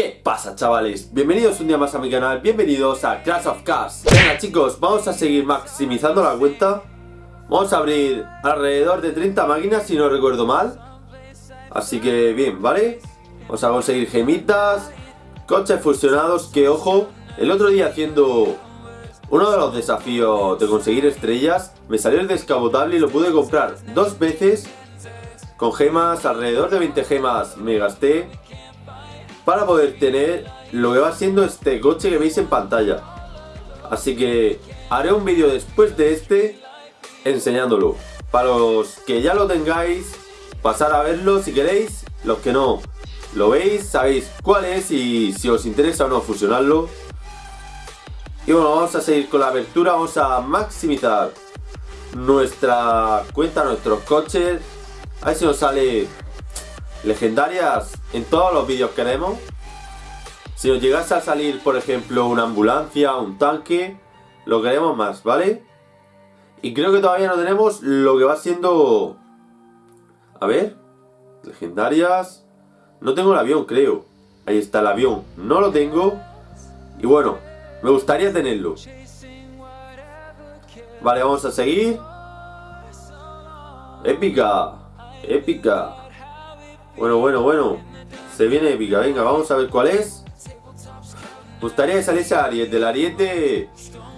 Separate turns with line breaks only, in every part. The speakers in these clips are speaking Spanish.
¿Qué pasa chavales? Bienvenidos un día más a mi canal, bienvenidos a Clash of Cars Venga chicos, vamos a seguir maximizando la cuenta. Vamos a abrir alrededor de 30 máquinas si no recuerdo mal. Así que bien, ¿vale? Vamos a conseguir gemitas Coches fusionados, que ojo El otro día haciendo uno de los desafíos de conseguir estrellas Me salió el descabotable y lo pude comprar dos veces. Con gemas, alrededor de 20 gemas me gasté para poder tener lo que va siendo este coche que veis en pantalla. Así que haré un vídeo después de este enseñándolo. Para los que ya lo tengáis, pasar a verlo si queréis. Los que no lo veis, sabéis cuál es y si os interesa o no fusionarlo. Y bueno, vamos a seguir con la apertura, vamos a maximizar nuestra cuenta, nuestros coches. A ver si nos sale legendarias en todos los vídeos que haremos. Si nos llegase a salir, por ejemplo, una ambulancia, un tanque, lo queremos más, ¿vale? Y creo que todavía no tenemos lo que va siendo... A ver, legendarias... No tengo el avión, creo. Ahí está el avión, no lo tengo. Y bueno, me gustaría tenerlo. Vale, vamos a seguir. Épica, épica. Bueno, bueno, bueno. Se viene épica. Venga, vamos a ver cuál es. Gustaría que saliese Ariete. El Ariete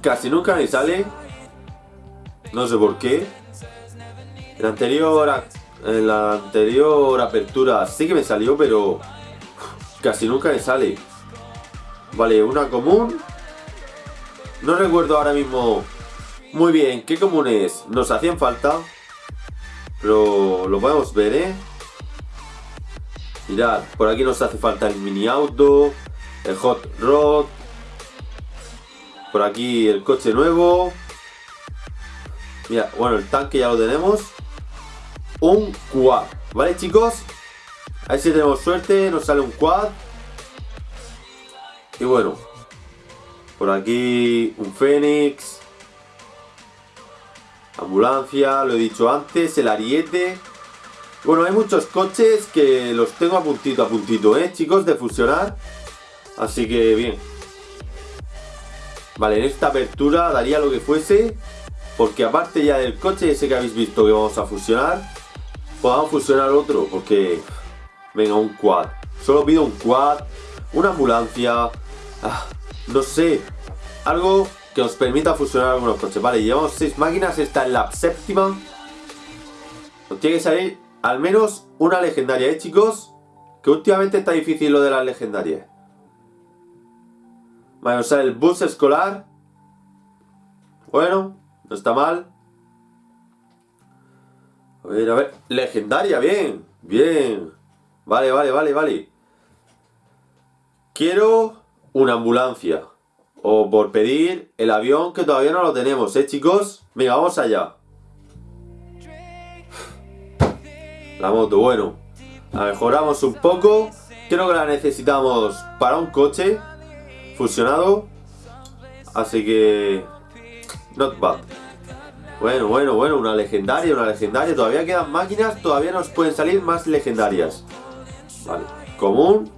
casi nunca me sale. No sé por qué. En la anterior, en la anterior apertura sí que me salió, pero casi nunca me sale. Vale, una común. No recuerdo ahora mismo muy bien qué comunes nos hacían falta. Pero lo podemos ver, ¿eh? Mirad, por aquí nos hace falta el mini auto, el hot rod. Por aquí el coche nuevo. Mira, bueno, el tanque ya lo tenemos. Un quad, ¿vale chicos? A ver si tenemos suerte, nos sale un quad. Y bueno, por aquí un Fénix. Ambulancia, lo he dicho antes, el ariete. Bueno, hay muchos coches que los tengo a puntito a puntito, ¿eh, chicos? De fusionar. Así que bien. Vale, en esta apertura daría lo que fuese. Porque aparte ya del coche ese que habéis visto que vamos a fusionar, podamos fusionar otro. Porque, venga, un quad. Solo pido un quad, una ambulancia, ah, no sé, algo que os permita fusionar algunos coches. Vale, llevamos seis máquinas, esta es la séptima. Nos tiene que salir al menos una legendaria, ¿eh, chicos? Que últimamente está difícil lo de las legendarias. Vale, o sea, el bus escolar. Bueno, no está mal. A ver, a ver. Legendaria, bien. Bien. Vale, vale, vale, vale. Quiero una ambulancia. O por pedir el avión que todavía no lo tenemos, ¿eh, chicos? Venga, vamos allá. La moto, bueno. La mejoramos un poco. Creo que la necesitamos para un coche fusionado. Así que... Not bad. Bueno, bueno, bueno, una legendaria, una legendaria. Todavía quedan máquinas, todavía nos pueden salir más legendarias. Vale, común.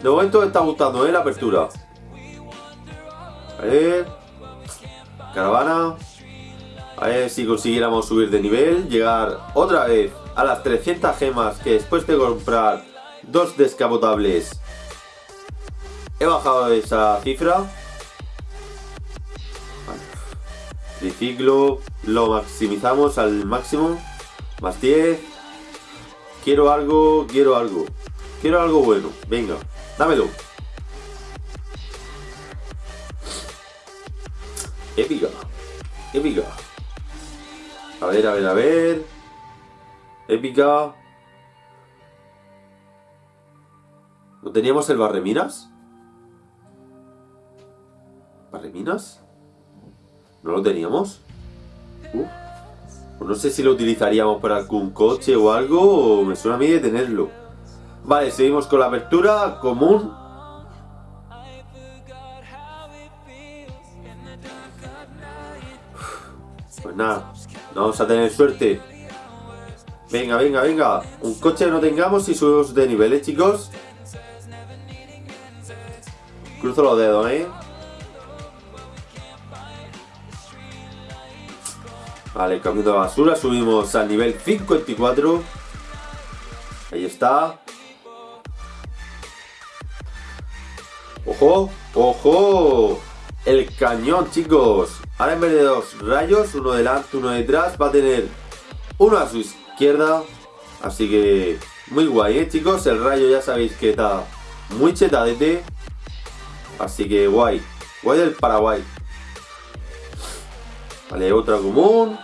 De momento me está gustando, ¿eh? La apertura. A ver. Caravana. A ver si consiguiéramos subir de nivel, llegar otra vez a las 300 gemas que después de comprar dos descapotables he bajado esa cifra. Triciclo, lo maximizamos al máximo. Más 10. Quiero algo, quiero algo. Quiero algo bueno. Venga, dámelo. Épica. Épica. Ver, a ver, a ver. Épica. ¿No teníamos el barreminas? ¿Barreminas? ¿No lo teníamos? Pues no sé si lo utilizaríamos para algún coche o algo, me suena a mí de tenerlo. Vale, seguimos con la apertura común. Vamos a tener suerte. Venga, venga, venga. Un coche no tengamos y subimos de nivel, ¿eh, chicos? Cruzo los dedos, ¿eh? Vale, cambio de basura, subimos al nivel 54. Ahí está. ¡Ojo! ¡Ojo! El cañón, chicos. Ahora en vez de dos rayos, uno delante, uno detrás, va a tener uno a su izquierda. Así que muy guay, ¿eh, chicos? El rayo ya sabéis que está muy chetadete. Así que guay. Guay del Paraguay. Vale, otra común.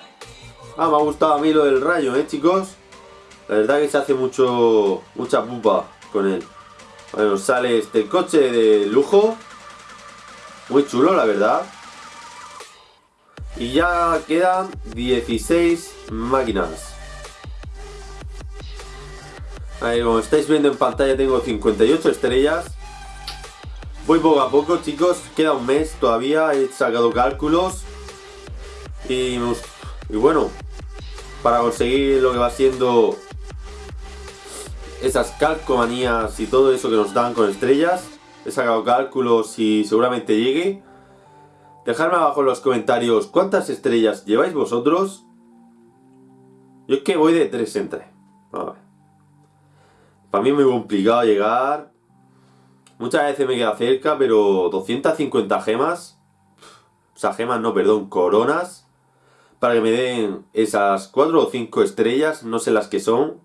Ah, me ha gustado a mí lo del rayo, ¿eh, chicos? La verdad que se hace mucho mucha pupa con él. Bueno, sale este coche de lujo. Muy chulo, la verdad. Y ya quedan 16 máquinas. Ahí, como estáis viendo en pantalla tengo 58 estrellas. Voy poco a poco, chicos. Queda un mes todavía. He sacado cálculos. Y, y bueno, para conseguir lo que va siendo esas calcomanías y todo eso que nos dan con estrellas. He sacado cálculos y seguramente llegue. Dejadme abajo en los comentarios cuántas estrellas lleváis vosotros. Yo es que voy de 3 en 3. Para mí es muy complicado llegar. Muchas veces me queda cerca, pero 250 gemas. O sea, gemas no, perdón, coronas. Para que me den esas 4 o 5 estrellas, no sé las que son.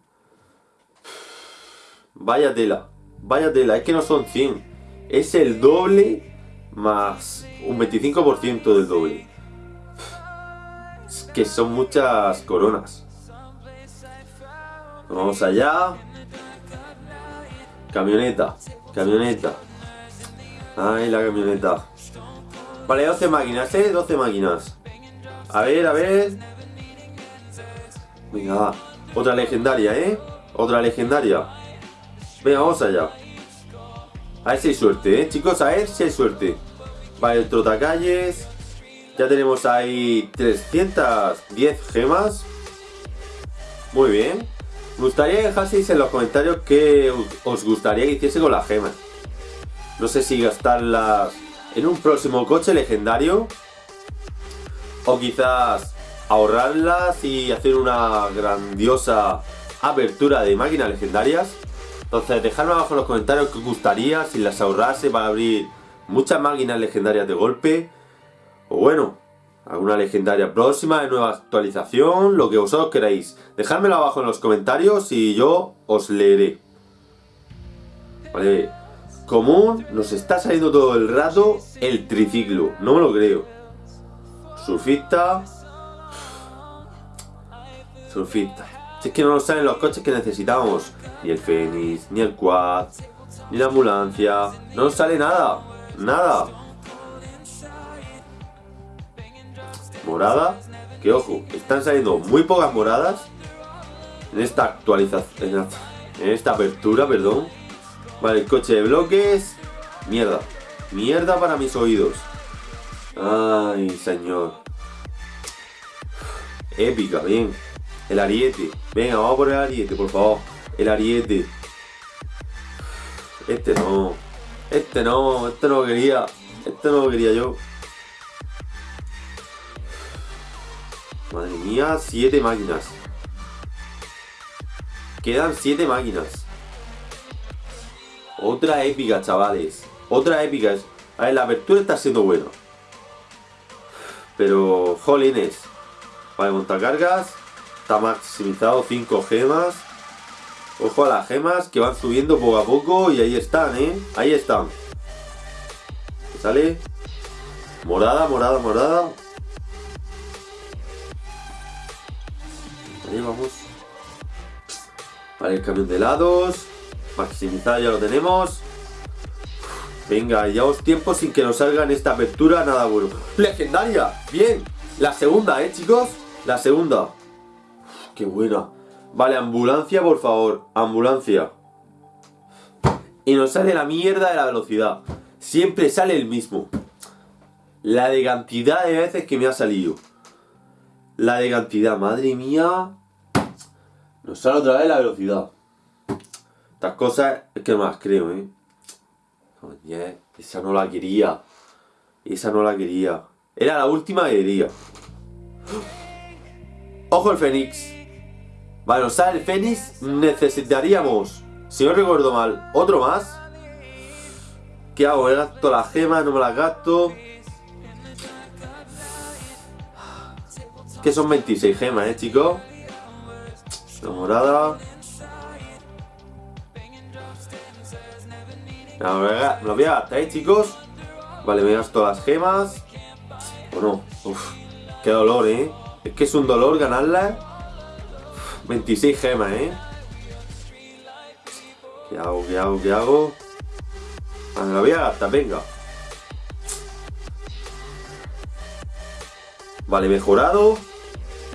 Vaya tela, vaya tela, es que no son 100. Es el doble más un 25% del doble. Es que son muchas coronas. Vamos allá. Camioneta, camioneta. Ay, la camioneta. Vale, 12 máquinas, ¿eh? 12 máquinas. A ver, a ver. Venga, Otra legendaria, ¿eh? Otra legendaria. Venga, vamos allá. A ver si hay suerte, ¿eh? Chicos, a ver si hay suerte. Vale, el trotacalles. Ya tenemos ahí 310 gemas. Muy bien. Me gustaría que dejaseis en los comentarios qué os gustaría que hiciese con las gemas. No sé si gastarlas en un próximo coche legendario. O quizás ahorrarlas y hacer una grandiosa apertura de máquinas legendarias. Entonces dejadme abajo en los comentarios qué os gustaría, si las ahorrase para abrir muchas máquinas legendarias de golpe. O bueno, alguna legendaria próxima de nueva actualización, lo que vosotros queráis. Dejádmelo abajo en los comentarios y yo os leeré. Vale, común, nos está saliendo todo el rato el triciclo, no me lo creo. Surfista. Surfista. Si es que no nos salen los coches que necesitamos. Ni el Fénix, ni el Quad, ni la ambulancia. No nos sale nada. Nada. Morada. Que ojo, están saliendo muy pocas moradas. En esta actualización. En esta apertura, perdón. Vale, el coche de bloques. Mierda. Mierda para mis oídos. Ay, señor. Épica, bien. El ariete. Venga, vamos por el ariete, por favor. El ariete. Este no. Este no, este no lo quería. Este no lo quería yo. Madre mía, siete máquinas. Quedan siete máquinas. Otra épica, chavales. Otra épica. A ver, la apertura está siendo buena. Pero, jolines. Vale, montacargas. Está maximizado 5 gemas. Ojo a las gemas que van subiendo poco a poco y ahí están, ¿eh? Ahí están. ¿Sale? Morada, morada, morada. Ahí vamos. Vale, el camión de helados. Maximizado ya lo tenemos. Venga, llevamos tiempo sin que nos salga en esta apertura nada bueno. ¡Legendaria! Bien, la segunda, ¿eh, chicos? La segunda. ¡Qué buena! Vale, ambulancia, por favor. Ambulancia. Y nos sale la mierda de la velocidad. Siempre sale el mismo. La de cantidad de veces que me ha salido. La de cantidad, madre mía. Nos sale otra vez la velocidad. Estas cosas es que más creo, ¿eh? Esa no la quería. Esa no la quería. Era la última que quería. Ojo el Fénix. Vale, usar el Fénix necesitaríamos, si no recuerdo mal, otro más. ¿Qué hago? ¿Me gasto las gemas? ¿No me las gasto? Que son 26 gemas, ¿eh, chicos? La morada. Me lo voy a gastar, ¿eh, chicos? Vale, me gasto las gemas. ¿O no? Uf, qué dolor, ¿eh? Es que es un dolor ganarla. 26 gemas, ¿eh? ¿Qué hago? ¿Qué hago? ¿Qué hago? Ah, me la voy a gastar, venga. Vale, mejorado.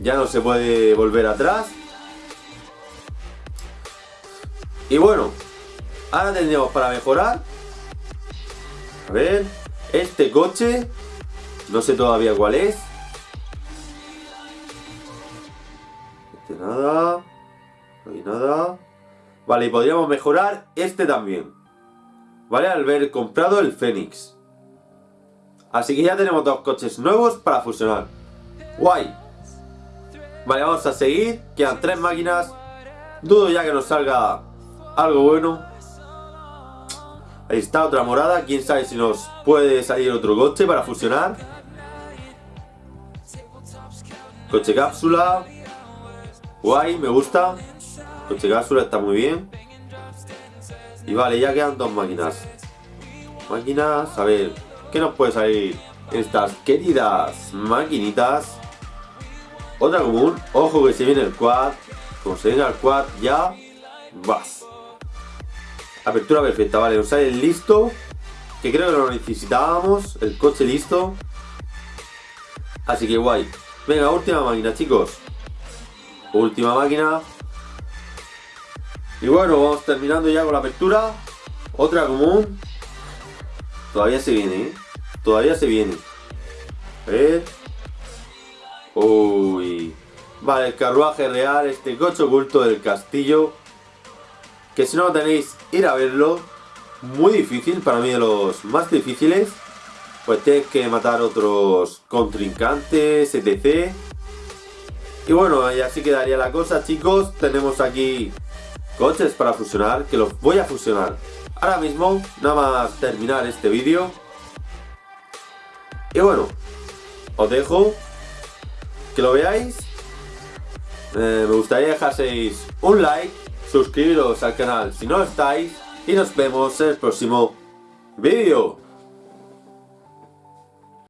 Ya no se puede volver atrás. Y bueno, ahora tendríamos para mejorar. A ver, este coche, no sé todavía cuál es. Vale, y podríamos mejorar este también. Vale, al haber comprado el Fénix. Así que ya tenemos dos coches nuevos para fusionar. Guay. Vale, vamos a seguir. Quedan tres máquinas. Dudo ya que nos salga algo bueno. Ahí está, otra morada. Quién sabe si nos puede salir otro coche para fusionar. Coche cápsula. Guay, me gusta. Coche cápsula está muy bien. Y vale, ya quedan dos máquinas. Máquinas, a ver, ¿qué nos puede salir? Estas queridas maquinitas. Otra común, ojo que se viene el quad. Como se viene el quad, ya vas. Apertura perfecta, vale, nos sale el listo. Que creo que lo necesitábamos, el coche listo. Así que guay. Venga, última máquina, chicos. Última máquina. Y bueno, vamos terminando ya con la apertura. Otra común. Todavía se viene, ¿eh? Todavía se viene. A. Uy. Vale, el carruaje real, este coche oculto del castillo. Que si no lo tenéis, ir a verlo. Muy difícil, para mí de los más difíciles. Pues tenéis que matar otros contrincantes, etc. Y bueno, y así quedaría la cosa, chicos. Tenemos aquí coches para fusionar, que los voy a fusionar. Ahora mismo, nada más terminar este vídeo. Y bueno, os dejo que lo veáis. Eh, me gustaría dejaseis un like, suscribiros al canal si no estáis y nos vemos en el próximo vídeo.